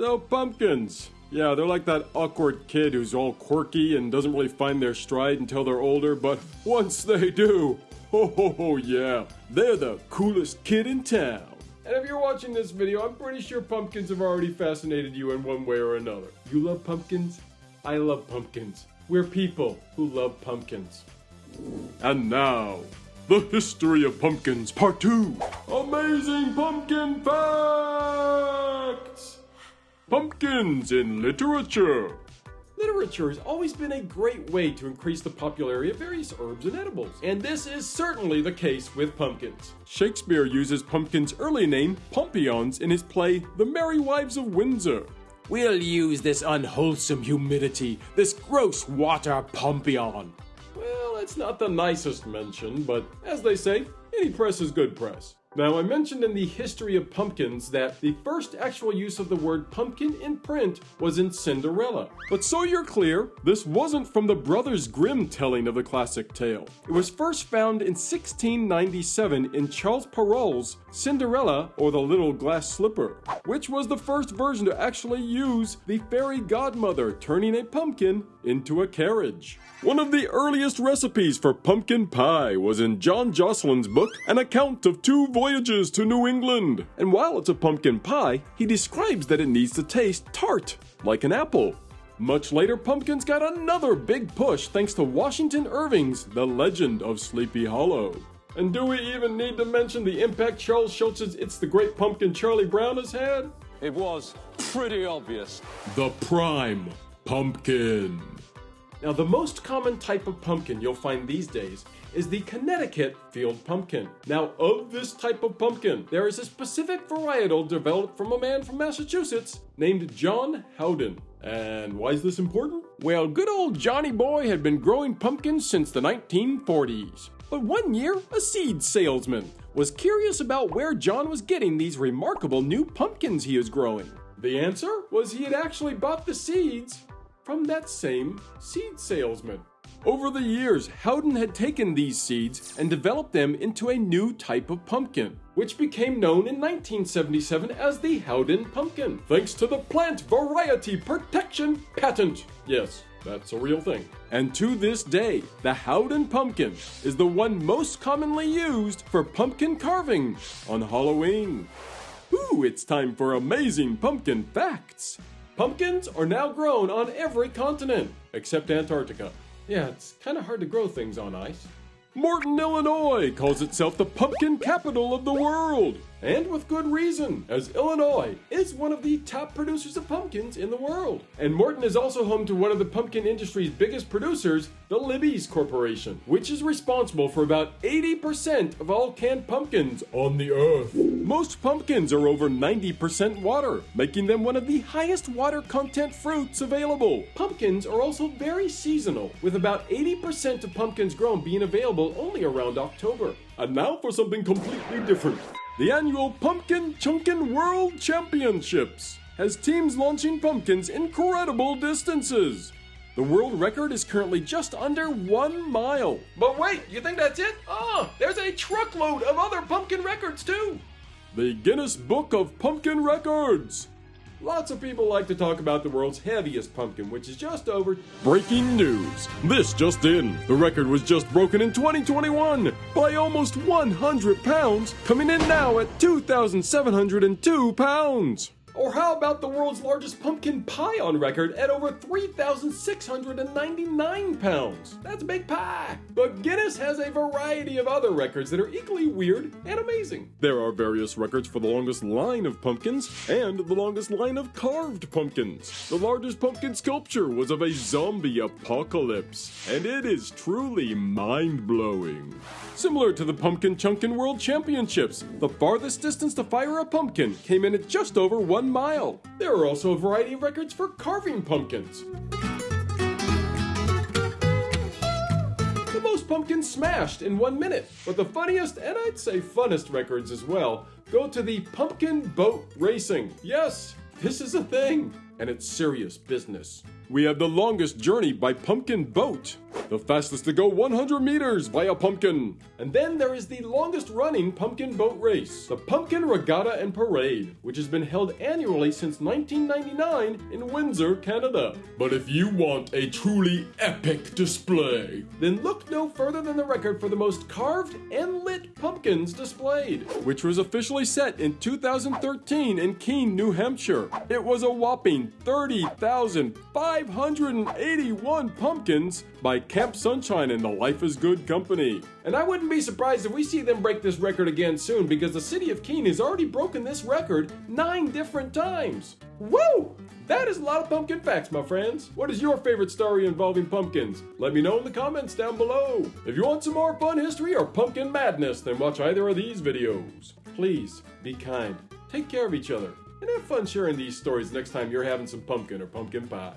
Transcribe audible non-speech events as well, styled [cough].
So, pumpkins. Yeah, they're like that awkward kid who's all quirky and doesn't really find their stride until they're older, but once they do, [laughs] ho ho ho, yeah, they're the coolest kid in town. And if you're watching this video, I'm pretty sure pumpkins have already fascinated you in one way or another. You love pumpkins? I love pumpkins. We're people who love pumpkins. And now, the history of pumpkins, part two. Amazing pumpkin facts! Pumpkins in literature. Literature has always been a great way to increase the popularity of various herbs and edibles, and this is certainly the case with pumpkins. Shakespeare uses pumpkin's early name, Pompions, in his play The Merry Wives of Windsor. We'll use this unwholesome humidity, this gross water pompion. Well, it's not the nicest mention, but as they say, any press is good press. Now, I mentioned in the history of pumpkins that the first actual use of the word pumpkin in print was in Cinderella. But so you're clear, this wasn't from the Brothers Grimm telling of the classic tale. It was first found in 1697 in Charles Perrault's Cinderella or the Little Glass Slipper, which was the first version to actually use the fairy godmother turning a pumpkin into a carriage. One of the earliest recipes for pumpkin pie was in John Josselyn's book, An Account of Two Voyages to New England. And while it's a pumpkin pie, he describes that it needs to taste tart, like an apple. Much later, pumpkins got another big push thanks to Washington Irving's The Legend of Sleepy Hollow. And do we even need to mention the impact Charles Schulz's It's the Great Pumpkin Charlie Brown has had? It was pretty obvious. The prime pumpkin. Now, the most common type of pumpkin you'll find these days is the Connecticut field pumpkin. Now, of this type of pumpkin, there is a specific varietal developed from a man from Massachusetts named John Howden. And why is this important? Well, good old Johnny Boy had been growing pumpkins since the 1940s. But one year, a seed salesman was curious about where John was getting these remarkable new pumpkins he was growing. The answer was he had actually bought the seeds from that same seed salesman. Over the years, Howden had taken these seeds and developed them into a new type of pumpkin, which became known in 1977 as the Howden pumpkin, thanks to the Plant Variety Protection Patent. Yes, that's a real thing. And to this day, the Howden pumpkin is the one most commonly used for pumpkin carving on Halloween. Ooh, it's time for amazing pumpkin facts. Pumpkins are now grown on every continent except Antarctica. Yeah, it's kind of hard to grow things on ice. Morton, Illinois calls itself the pumpkin capital of the world. And with good reason, as Illinois is one of the top producers of pumpkins in the world. And Morton is also home to one of the pumpkin industry's biggest producers, the Libby's Corporation, which is responsible for about 80% of all canned pumpkins on the earth. Most pumpkins are over 90% water, making them one of the highest water content fruits available. Pumpkins are also very seasonal, with about 80% of pumpkins grown being available only around October. And now for something completely different. The annual Pumpkin Chunkin World Championships has teams launching pumpkins incredible distances. The world record is currently just under one mile. But wait, you think that's it? Ah, there's a truckload of other pumpkin records too. The Guinness Book of Pumpkin Records. Lots of people like to talk about the world's heaviest pumpkin, which is just over. Breaking news! This just in. The record was just broken in 2021 by almost 100 pounds, coming in now at 2,702 pounds. Or how about the world's largest pumpkin pie on record at over 3,699 pounds? That's a big pie! But Guinness has a variety of other records that are equally weird and amazing. There are various records for the longest line of pumpkins and the longest line of carved pumpkins. The largest pumpkin sculpture was of a zombie apocalypse, and it is truly mind blowing. Similar to the Pumpkin Chunkin World Championships, the farthest distance to fire a pumpkin came in at just over one mile. There are also a variety of records for carving pumpkins. The most pumpkins smashed in one minute, but the funniest and I'd say funnest records as well go to the pumpkin boat racing. Yes, this is a thing, and it's serious business. We have the longest journey by pumpkin boat. The fastest to go 100 meters by a pumpkin. And then there is the longest running pumpkin boat race, the Pumpkin Regatta and Parade, which has been held annually since 1999 in Windsor, Canada. But if you want a truly epic display, then look no further than the record for the most carved and lit pumpkins displayed, which was officially set in 2013 in Keene, New Hampshire. It was a whopping 30,581 pumpkins by Camp Sunshine and the Life is Good company. And I wouldn't be surprised if we see them break this record again soon because the city of Keene has already broken this record nine different times. Woo! That is a lot of pumpkin facts, my friends. What is your favorite story involving pumpkins? Let me know in the comments down below. If you want some more fun history or pumpkin madness, then watch either of these videos. Please, be kind, take care of each other, and have fun sharing these stories next time you're having some pumpkin or pumpkin pie.